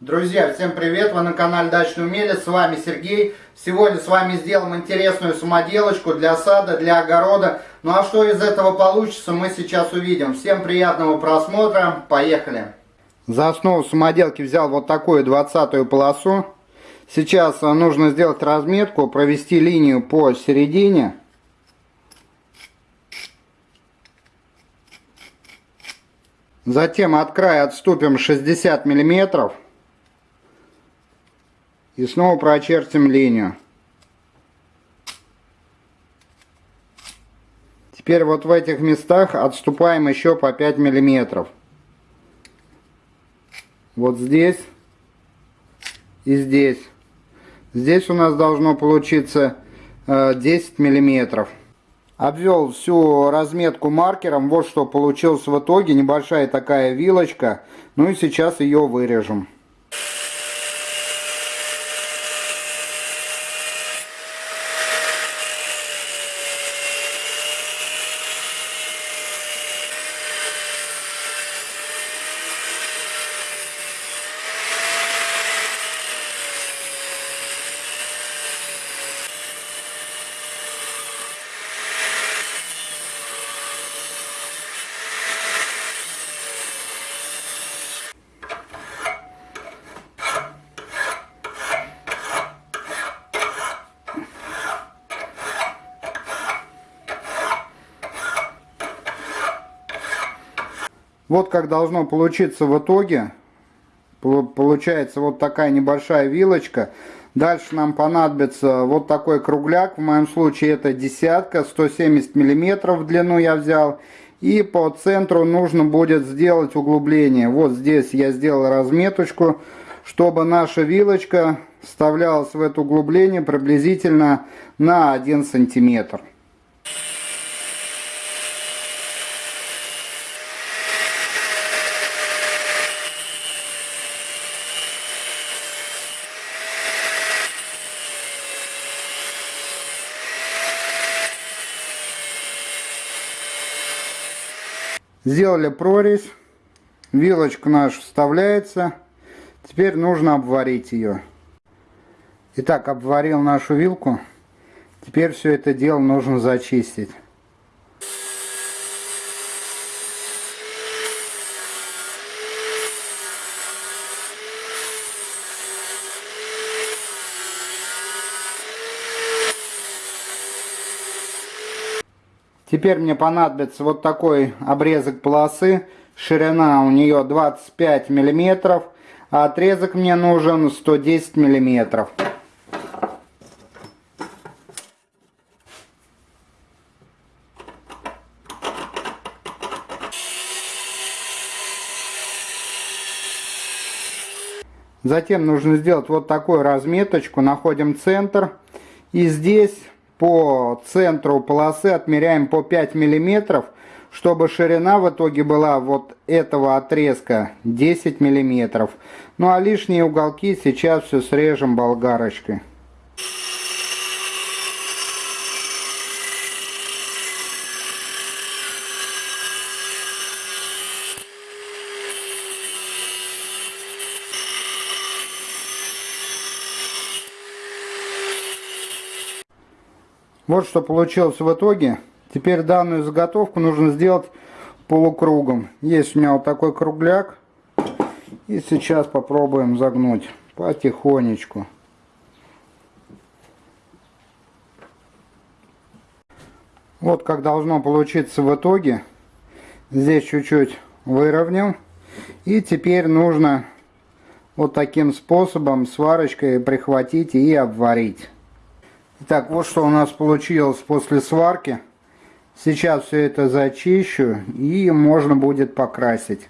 Друзья, всем привет! Вы на канале Дачный Умелец, с вами Сергей. Сегодня с вами сделаем интересную самоделочку для сада, для огорода. Ну а что из этого получится, мы сейчас увидим. Всем приятного просмотра, поехали! За основу самоделки взял вот такую двадцатую полосу. Сейчас нужно сделать разметку, провести линию по середине. Затем от края отступим 60 миллиметров. И снова прочертим линию. Теперь вот в этих местах отступаем еще по 5 миллиметров. Вот здесь и здесь. Здесь у нас должно получиться 10 э, миллиметров. Обвел всю разметку маркером. Вот что получилось в итоге. Небольшая такая вилочка. Ну и сейчас ее вырежем. Вот как должно получиться в итоге. Получается вот такая небольшая вилочка. Дальше нам понадобится вот такой кругляк. В моем случае это десятка, 170 миллиметров в длину я взял. И по центру нужно будет сделать углубление. Вот здесь я сделал разметочку, чтобы наша вилочка вставлялась в это углубление приблизительно на 1 сантиметр. Сделали прорезь. Вилочка наша вставляется. Теперь нужно обварить ее. Итак, обварил нашу вилку. Теперь все это дело нужно зачистить. Теперь мне понадобится вот такой обрезок полосы. Ширина у нее 25 миллиметров, а отрезок мне нужен 110 миллиметров. Затем нужно сделать вот такую разметочку. Находим центр. И здесь по центру полосы отмеряем по 5 миллиметров, чтобы ширина в итоге была вот этого отрезка 10 миллиметров. Ну а лишние уголки сейчас все срежем болгарочкой. Вот что получилось в итоге. Теперь данную заготовку нужно сделать полукругом. Есть у меня вот такой кругляк. И сейчас попробуем загнуть потихонечку. Вот как должно получиться в итоге. Здесь чуть-чуть выровнял. И теперь нужно вот таким способом сварочкой прихватить и обварить. Итак, вот что у нас получилось после сварки. Сейчас все это зачищу и можно будет покрасить.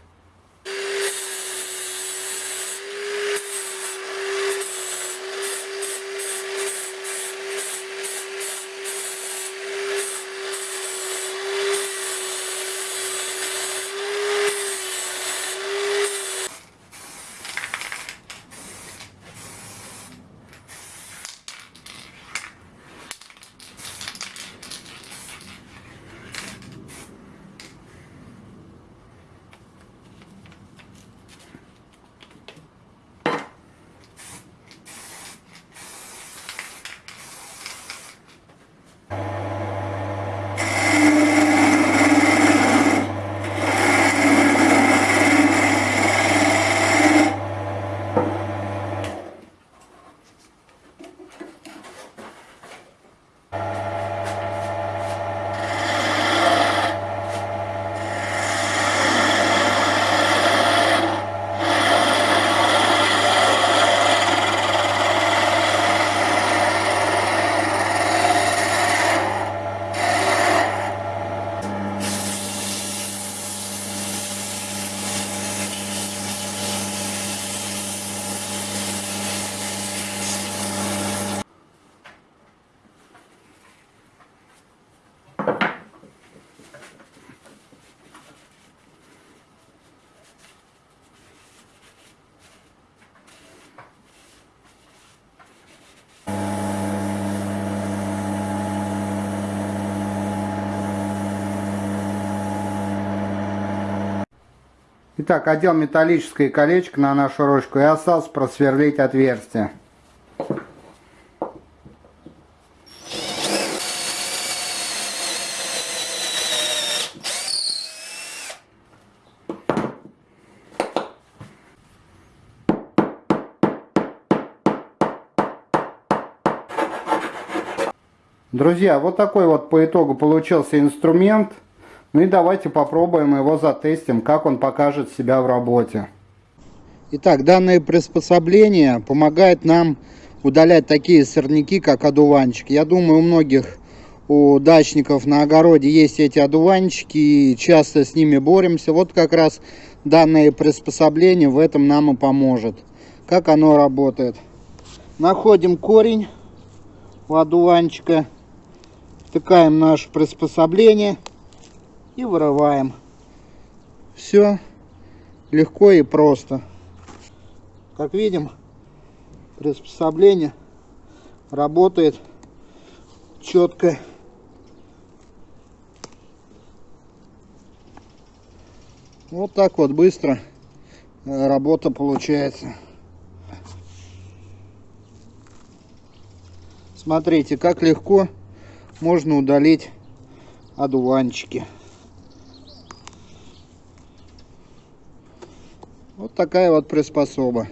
Итак, одел металлическое колечко на нашу ручку и осталось просверлить отверстие. Друзья, вот такой вот по итогу получился инструмент. Ну и давайте попробуем его затестим, как он покажет себя в работе. Итак, данное приспособление помогает нам удалять такие сорняки, как одуванчик. Я думаю, у многих у дачников на огороде есть эти одуванчики, и часто с ними боремся. Вот как раз данное приспособление в этом нам и поможет. Как оно работает. Находим корень у одуванчика втыкаем наше приспособление и вырываем. Все легко и просто. Как видим, приспособление работает четко. Вот так вот быстро э, работа получается. Смотрите, как легко можно удалить одуванчики. Такая вот приспособа.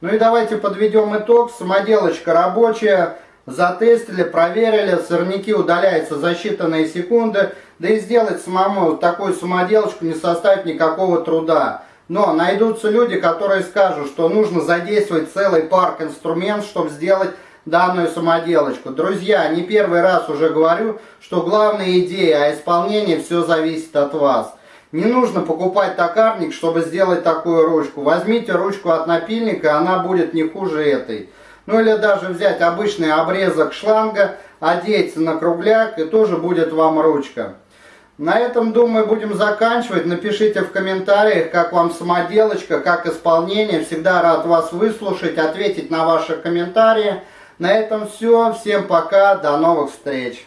Ну и давайте подведем итог. Самоделочка рабочая. Затестили, проверили. Сорняки удаляются за считанные секунды. Да и сделать самому такую самоделочку не составит никакого труда. Но найдутся люди, которые скажут, что нужно задействовать целый парк инструментов, чтобы сделать данную самоделочку. Друзья, не первый раз уже говорю, что главная идея, а исполнение все зависит от вас. Не нужно покупать токарник, чтобы сделать такую ручку. Возьмите ручку от напильника, она будет не хуже этой. Ну или даже взять обычный обрезок шланга, одеть на кругляк и тоже будет вам ручка. На этом, думаю, будем заканчивать. Напишите в комментариях, как вам самоделочка, как исполнение. Всегда рад вас выслушать, ответить на ваши комментарии. На этом все. Всем пока. До новых встреч.